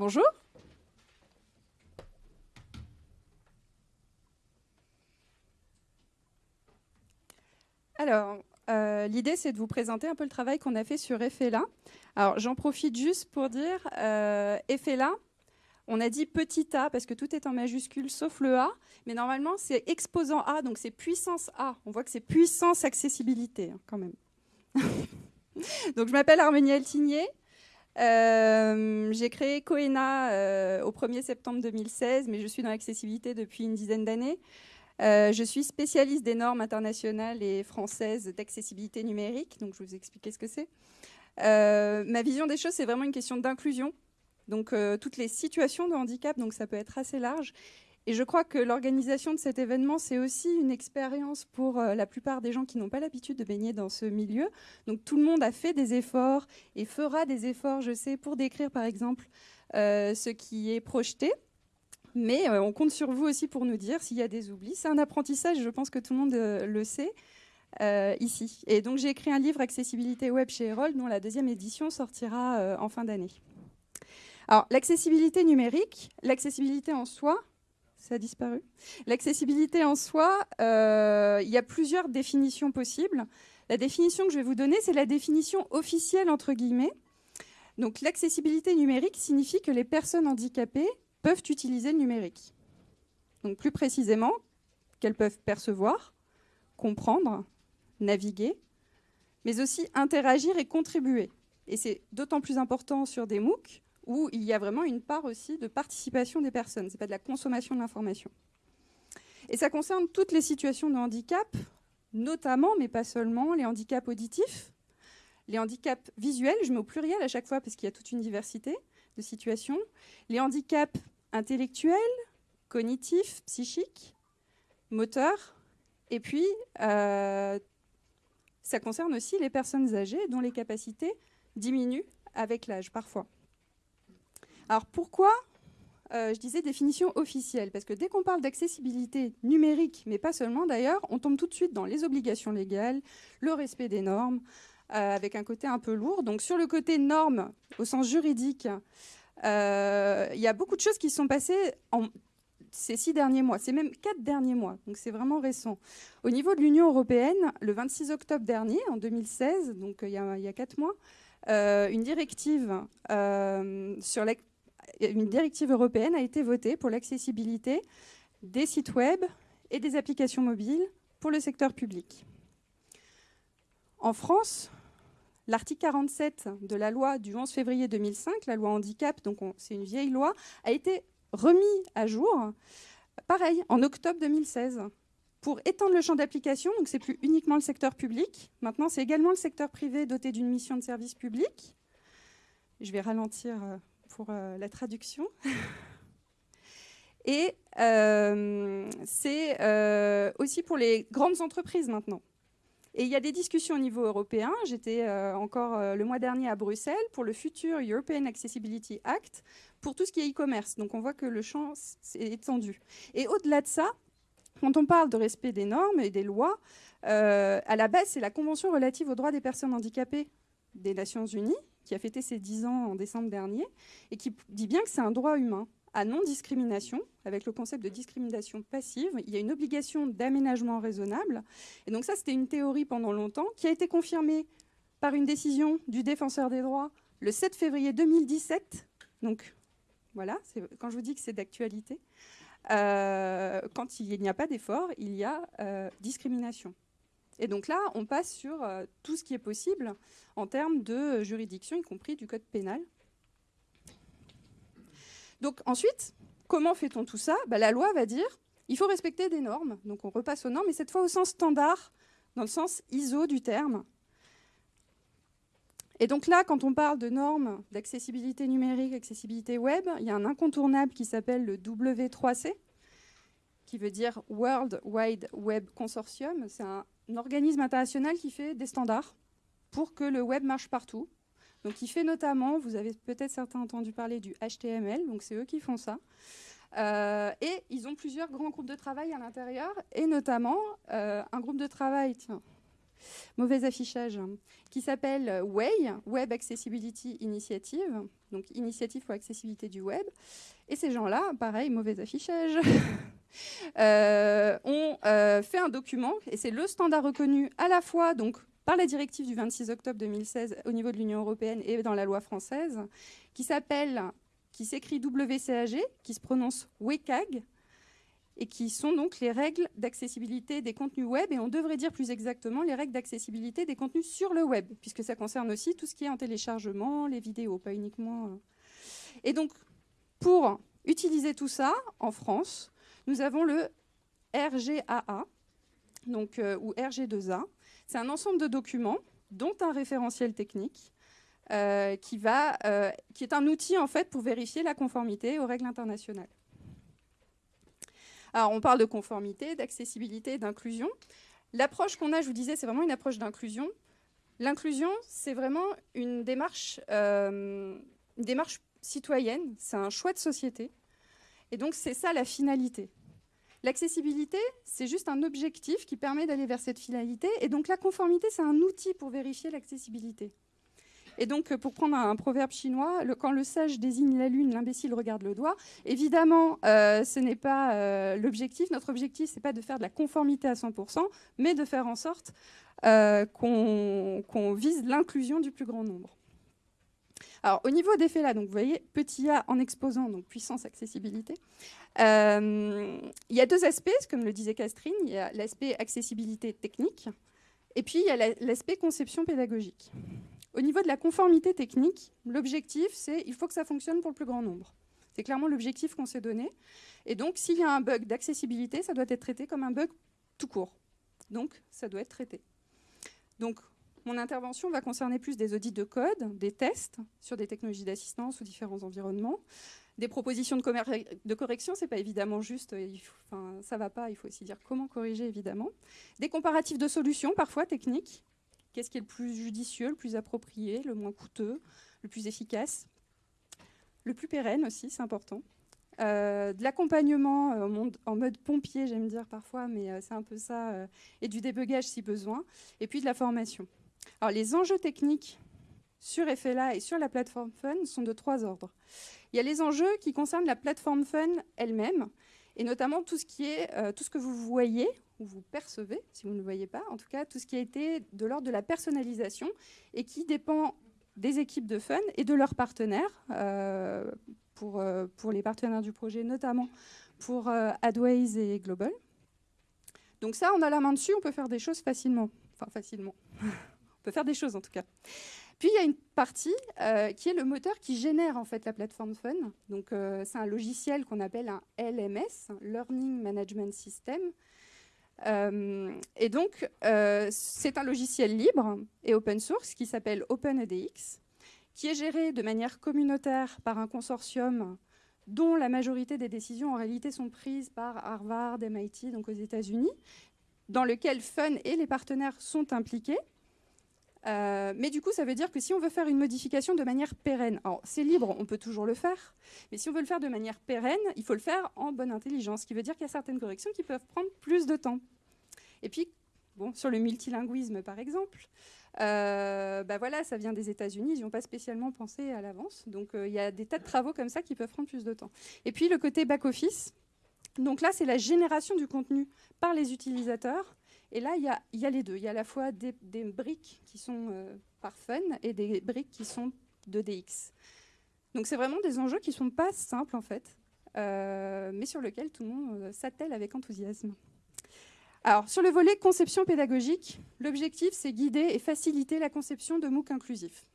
Bonjour. Alors, euh, l'idée, c'est de vous présenter un peu le travail qu'on a fait sur EFELA. Alors, j'en profite juste pour dire, euh, on a dit petit a parce que tout est en majuscule sauf le A, mais normalement c'est exposant A, donc c'est puissance A. On voit que c'est puissance accessibilité hein, quand même. donc je m'appelle Harmonie Altigné. Euh, j'ai créé Coena au 1er septembre 2016, mais je suis dans l'accessibilité depuis une dizaine d'années. Euh, je suis spécialiste des normes internationales et françaises d'accessibilité numérique, donc je vais vous expliquer ce que c'est. Euh, ma vision des choses, c'est vraiment une question d'inclusion, donc euh, toutes les situations de handicap, donc ça peut être assez large. Et je crois que l'organisation de cet événement, c'est aussi une expérience pour la plupart des gens qui n'ont pas l'habitude de baigner dans ce milieu. Donc tout le monde a fait des efforts et fera des efforts, je sais, pour décrire par exemple ce qui est projeté. Mais euh, on compte sur vous aussi pour nous dire s'il y a des oublis. C'est un apprentissage, je pense que tout le monde euh, le sait euh, ici. Et donc j'ai écrit un livre Accessibilité Web chez Erol, dont la deuxième édition sortira en fin d'année. Alors l'accessibilité numérique, l'accessibilité en soi, ça a disparu. L'accessibilité en soi, il y a plusieurs définitions possibles. La définition que je vais vous donner, c'est la définition officielle entre guillemets. Donc l'accessibilité numérique signifie que les personnes handicapées peuvent utiliser le numérique. Donc plus précisément, qu'elles peuvent percevoir, comprendre, naviguer, mais aussi interagir et contribuer. Et c'est d'autant plus important sur des MOOC où il y a vraiment une part aussi de participation des personnes. Ce n'est pas de la consommation de l'information. Et ça concerne toutes les situations de handicap, notamment, mais pas seulement, les handicaps auditifs, les handicaps visuels, je mets au pluriel à chaque fois parce qu'il y a toute une diversité de situations, les handicaps intellectuels, cognitifs, psychiques, moteurs, et puis euh, ça concerne aussi les personnes âgées dont les capacités diminuent avec l'âge parfois. Alors pourquoi euh, je disais définition officielle, parce que dès qu'on parle d'accessibilité numérique, mais pas seulement d'ailleurs, on tombe tout de suite dans les obligations légales, le respect des normes, euh, avec un côté un peu lourd. Donc sur le côté normes, au sens juridique, euh, il y a beaucoup de choses qui sont passées en ces six derniers mois, c'est même quatre derniers mois, donc c'est vraiment récent. Au niveau de l'Union européenne, le 26 octobre dernier, en 2016, donc il y y a quatre mois, une, directive, sur une directive européenne a été votée pour l'accessibilité des sites web et des applications mobiles pour le secteur public. En France, L'article 47 de la loi du 11 février 2005, la loi handicap, donc c'est une vieille loi, a été remis à jour, pareil, en octobre 2016, pour étendre le champ d'application. Donc c'est plus uniquement le secteur public, maintenant c'est également le secteur privé doté d'une mission de service public. Je vais ralentir euh, pour euh, la traduction. Et euh, c'est aussi pour les grandes entreprises maintenant. Et il y a des discussions au niveau européen. J'étais euh, encore euh, le mois dernier à Bruxelles pour le futur European Accessibility Act pour tout ce qui est e-commerce. Donc on voit que le champ est étendu. Et au-delà de ça, quand on parle de respect des normes et des lois, euh, à la base, c'est la Convention relative aux droits des personnes handicapées des Nations Unies, qui a fêté ses 10 ans en décembre dernier, et qui dit bien que c'est un droit humain à non-discrimination, avec le concept de discrimination passive. Il y a une obligation d'aménagement raisonnable. Et donc ça, c'était une théorie pendant longtemps qui a été confirmée par une décision du défenseur des droits le 7 février 2017. Donc voilà, quand je vous dis que c'est d'actualité. Euh, quand il n'y a pas d'effort, il y a euh, discrimination. Et donc là, on passe sur euh, tout ce qui est possible en termes de juridiction, y compris du code pénal. Donc ensuite, comment fait-on tout ça? Bah, La loi va dire il faut respecter des normes. Donc on repasse aux normes, mais cette fois au sens standard, dans le sens ISO du terme. Et donc là, quand on parle de normes d'accessibilité numérique, accessibilité web, il y a un incontournable qui s'appelle le W3C, qui veut dire World Wide Web Consortium. C'est un organisme international qui fait des standards pour que le web marche partout. Donc il fait notamment, vous avez peut-être certains entendu parler du HTML, donc c'est eux qui font ça. Euh, et ils ont plusieurs grands groupes de travail à l'intérieur, et notamment euh, un groupe de travail, tiens, mauvais affichage, qui s'appelle WAY, Web Accessibility Initiative, donc initiative pour l'accessibilité du web. Et ces gens-là, pareil, mauvais affichage, ont fait un document, et c'est le standard reconnu à la fois donc, par la directive du 26 octobre 2016 au niveau de l'Union européenne et dans la loi française, qui s'appelle, qui s'écrit WCAG, qui se prononce WCAG, et qui sont donc les règles d'accessibilité des contenus web, et on devrait dire plus exactement les règles d'accessibilité des contenus sur le web, puisque ça concerne aussi tout ce qui est en téléchargement, les vidéos, pas uniquement. Euh. Et donc, pour utiliser tout ça, en France, nous avons le RGAA, donc, euh, ou RG2A. C'est un ensemble de documents, dont un référentiel technique, euh, qui, va, qui est un outil en fait pour vérifier la conformité aux règles internationales. Alors, on parle de conformité, d'accessibilité, d'inclusion. L'approche qu'on a, je vous disais, c'est vraiment une approche d'inclusion. L'inclusion, c'est vraiment une démarche, euh, une démarche citoyenne, c'est un choix de société. Et donc, c'est ça la finalité. L'accessibilité, c'est juste un objectif qui permet d'aller vers cette finalité. Et donc, la conformité, c'est un outil pour vérifier l'accessibilité. Et donc, euh, pour prendre un, proverbe chinois, quand le sage désigne la lune, l'imbécile regarde le doigt. Évidemment, euh, ce n'est pas euh, l'objectif. Notre objectif, ce n'est pas de faire de la conformité à 100%, mais de faire en sorte qu'on vise l'inclusion du plus grand nombre. Alors, au niveau des faits là, donc vous voyez, petit a en exposant, donc puissance, accessibilité. il y a deux aspects, comme le disait Castrine. Il y a l'aspect accessibilité technique, et puis il y a l'aspect conception pédagogique. Au niveau de la conformité technique, l'objectif, c'est il faut que ça fonctionne pour le plus grand nombre. C'est clairement l'objectif qu'on s'est donné. Et donc, s'il y a un bug d'accessibilité, ça doit être traité comme un bug tout court. Donc, ça doit être traité. Donc, mon intervention va concerner plus des audits de code, des tests sur des technologies d'assistance ou différents environnements, des propositions de, de correction, c'est pas évidemment juste, enfin, ça va pas, il faut aussi dire comment corriger évidemment, des comparatifs de solutions, parfois techniques, Qu'est-ce qui est le plus judicieux, le plus approprié, le moins coûteux, le plus efficace? Le plus pérenne aussi, c'est important. Euh, de l'accompagnement euh, en mode pompier, j'aime dire parfois, mais euh, c'est un peu ça, et du débugage si besoin, et puis de la formation. Les enjeux techniques sur FLA et sur la plateforme Fun sont de trois ordres. Il y a les enjeux qui concernent la plateforme Fun elle-même, et notamment tout ce, qui est, tout ce que vous voyez ou vous percevez, si vous ne le voyez pas, en tout cas tout ce qui a été de l'ordre de la personnalisation et qui dépend des équipes de fun et de leurs partenaires, euh, pour, euh, pour les partenaires du projet, notamment pour euh, Adways et Global. Donc ça, on a la main dessus, on peut faire des choses facilement. Enfin, facilement. on peut faire des choses en tout cas. Puis il y a une partie qui est le moteur qui génère en fait la plateforme Fun. Donc c'est un logiciel qu'on appelle un LMS, Learning Management System, euh, et donc, euh, c'est un logiciel libre et open source qui s'appelle OpenEDX, qui est géré de manière communautaire par un consortium dont la majorité des décisions en réalité sont prises par Harvard, MIT, donc aux États-Unis, dans lequel Fun et les partenaires sont impliqués. Euh, mais du coup, ça veut dire que si on veut faire une modification de manière pérenne, alors c'est libre, on peut toujours le faire, mais si on veut le faire de manière pérenne, il faut le faire en bonne intelligence, ce qui veut dire qu'il y a certaines corrections qui peuvent prendre plus de temps. Et puis, bon, sur le multilinguisme, par exemple, euh, bah voilà, ça vient des États-Unis, ils n'ont pas spécialement pensé à l'avance. Donc, euh, il y a des tas de travaux comme ça qui peuvent prendre plus de temps. Et puis, le côté back-office. Donc là, c'est la génération du contenu par les utilisateurs et là, il y a, les deux. Il y a à la fois des, briques qui sont euh, par fun et des briques qui sont de DX. Donc c'est vraiment des enjeux qui ne sont pas simples en fait, euh, mais sur lesquels tout le monde euh, s'attelle avec enthousiasme. Alors, sur le volet conception pédagogique, l'objectif, c'est guider et faciliter la conception de MOOC inclusifs.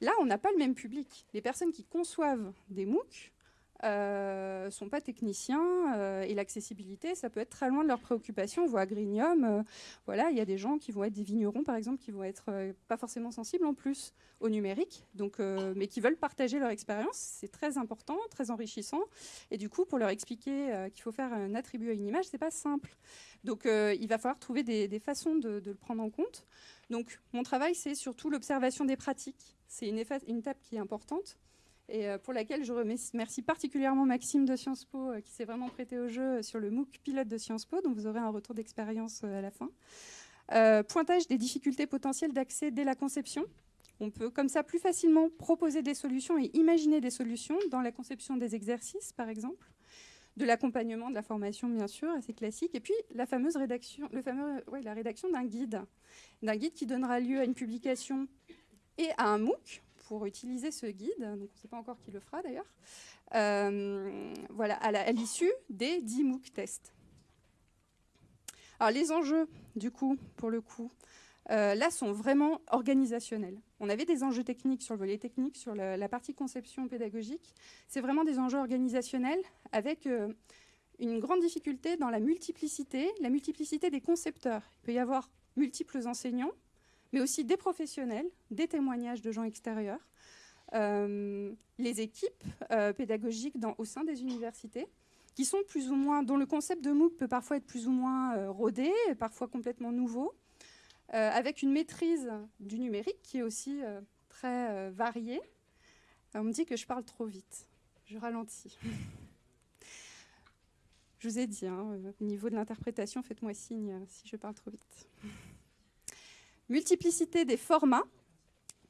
Là, on n'a pas le même public. Les personnes qui conçoivent des MOOC ne euh, sont pas techniciens euh, et l'accessibilité, ça peut être très loin de leurs préoccupations. On voit à Grignium, euh, voilà, il y a des gens qui vont être des vignerons, par exemple, qui vont être pas forcément sensibles en plus au numérique, donc, mais qui veulent partager leur expérience. C'est très important, très enrichissant. Et du coup, pour leur expliquer qu'il faut faire un attribut à une image, c'est pas simple. Donc, il va falloir trouver des, façons de, le prendre en compte. Donc, mon travail, c'est surtout l'observation des pratiques. C'est une étape qui est importante et euh, pour laquelle je remercie particulièrement Maxime de Sciences Po euh, qui s'est vraiment prêté au jeu sur le MOOC pilote de Sciences Po, dont vous aurez un retour d'expérience euh, à la fin. pointage des difficultés potentielles d'accès dès la conception. On peut comme ça plus facilement proposer des solutions et imaginer des solutions dans la conception des exercices, par exemple de l'accompagnement, de la formation, bien sûr, assez classique. Et puis, la fameuse rédaction, le fameux, la rédaction d'un guide, d'un guide qui donnera lieu à une publication et à un MOOC pour utiliser ce guide. Donc, on ne sait pas encore qui le fera, d'ailleurs. Euh, voilà, à l'issue des 10 MOOC tests. Alors, les enjeux, du coup, pour le coup, euh, là, sont vraiment organisationnels. On avait des enjeux techniques sur le volet technique, sur la, partie conception pédagogique. C'est vraiment des enjeux organisationnels avec euh, une grande difficulté dans la multiplicité, la multiplicité des concepteurs. Il peut y avoir multiples enseignants, mais aussi des professionnels, des témoignages de gens extérieurs, euh, les équipes pédagogiques au sein des universités, qui sont plus ou moins, dont le concept de MOOC peut parfois être plus ou moins rodé, parfois complètement nouveau, euh, avec une maîtrise du numérique qui est aussi euh, très euh, variée. On me dit que je parle trop vite. Je ralentis. je vous ai dit, hein, au niveau de l'interprétation, faites-moi signe si je parle trop vite. Multiplicité des formats.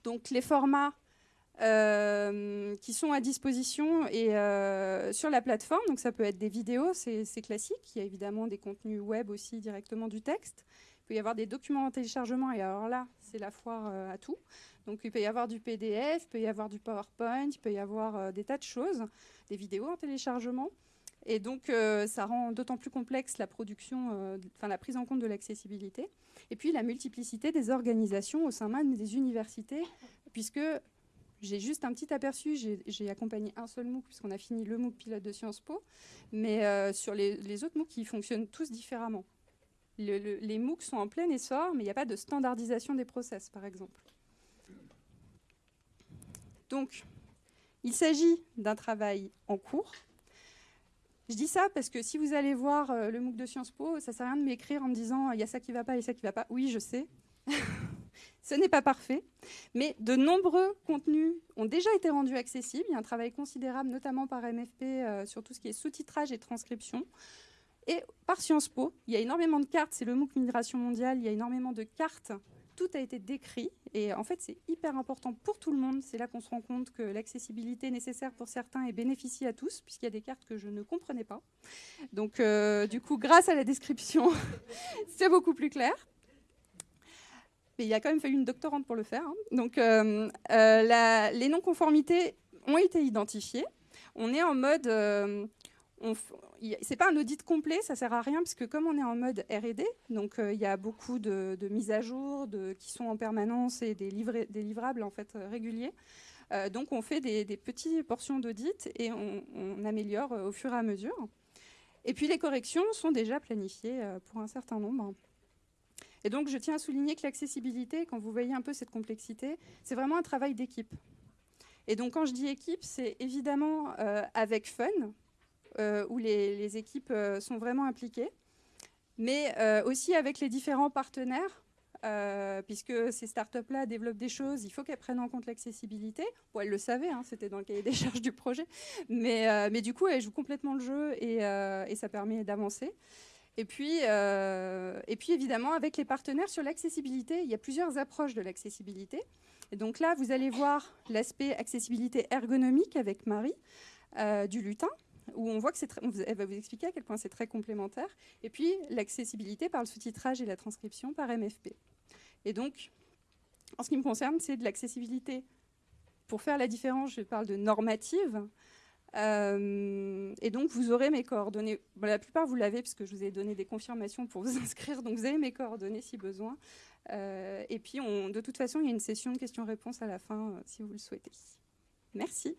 Donc les formats qui sont à disposition et sur la plateforme. Donc ça peut être des vidéos, c'est classique. Il y a évidemment des contenus web aussi directement du texte. Il peut y avoir des documents en téléchargement, et alors là, c'est la foire euh, à tout. Donc il peut y avoir du PDF, il peut y avoir du PowerPoint, il peut y avoir euh, des tas de choses, des vidéos en téléchargement. Et donc euh, ça rend d'autant plus complexe la production, enfin la prise en compte de l'accessibilité. Et puis la multiplicité des organisations au sein même des universités, puisque j'ai juste un petit aperçu, j'ai accompagné un seul MOOC, puisqu'on a fini le MOOC pilote de Sciences Po, mais sur les, les, autres MOOC, ils fonctionnent tous différemment les MOOC sont en plein essor, mais il n'y a pas de standardisation des process, par exemple. Donc, il s'agit d'un travail en cours. Je dis ça parce que si vous allez voir euh, le MOOC de Sciences Po, ça ne sert à rien de m'écrire en me disant il y a ça qui ne va pas et ça qui ne va pas. Oui, je sais. Ce n'est pas parfait, mais de nombreux contenus ont déjà été rendus accessibles. Il y a un travail considérable, notamment par MFP, euh, sur tout ce qui est sous-titrage et transcription. Et par Sciences Po, il y a énormément de cartes, c'est le MOOC Migration mondiale, il y a énormément de cartes, tout a été décrit. Et en fait, c'est hyper important pour tout le monde. C'est là qu'on se rend compte que l'accessibilité est nécessaire pour certains et bénéficie à tous, puisqu'il y a des cartes que je ne comprenais pas. Donc, euh, du coup, grâce à la description, c'est beaucoup plus clair. Mais il a quand même fallu une doctorante pour le faire. Hein. Donc, euh, euh, les non-conformités ont été identifiées. On est en mode c'est pas un audit complet, ça sert à rien parce que comme on est en mode R&D, donc euh, il y a beaucoup de, mises à jour qui sont en permanence et des, livrables en fait euh, réguliers. Euh, donc on fait des, petites portions d'audit et on, améliore au fur et à mesure. Et puis les corrections sont déjà planifiées pour un certain nombre. Et donc je tiens à souligner que l'accessibilité, quand vous voyez un peu cette complexité, c'est vraiment un travail d'équipe. Et donc quand je dis équipe, c'est évidemment avec fun, euh, où les, équipes euh, sont vraiment impliquées, mais euh, aussi avec les différents partenaires, puisque ces startups-là développent des choses, il faut qu'elles prennent en compte l'accessibilité. Bon, elles le savaient, hein, c'était dans le cahier des charges du projet, mais, du coup, elles jouent complètement le jeu et, ça permet d'avancer. Et puis, évidemment, avec les partenaires sur l'accessibilité, il y a plusieurs approches de l'accessibilité. Et donc là, vous allez voir l'aspect accessibilité ergonomique avec Marie du lutin, où on voit que c'est elle va vous expliquer à quel point c'est très complémentaire. Et puis l'accessibilité par le sous-titrage et la transcription par MFP. Et donc, en ce qui me concerne, c'est de l'accessibilité. Pour faire la différence, je parle de normative. Euh, et donc, vous aurez mes coordonnées. la plupart, vous l'avez, puisque je vous ai donné des confirmations pour vous inscrire. Donc, vous avez mes coordonnées si besoin. Euh, et puis, on, de toute façon, il y a une session de questions-réponses à la fin, euh, si vous le souhaitez. Merci.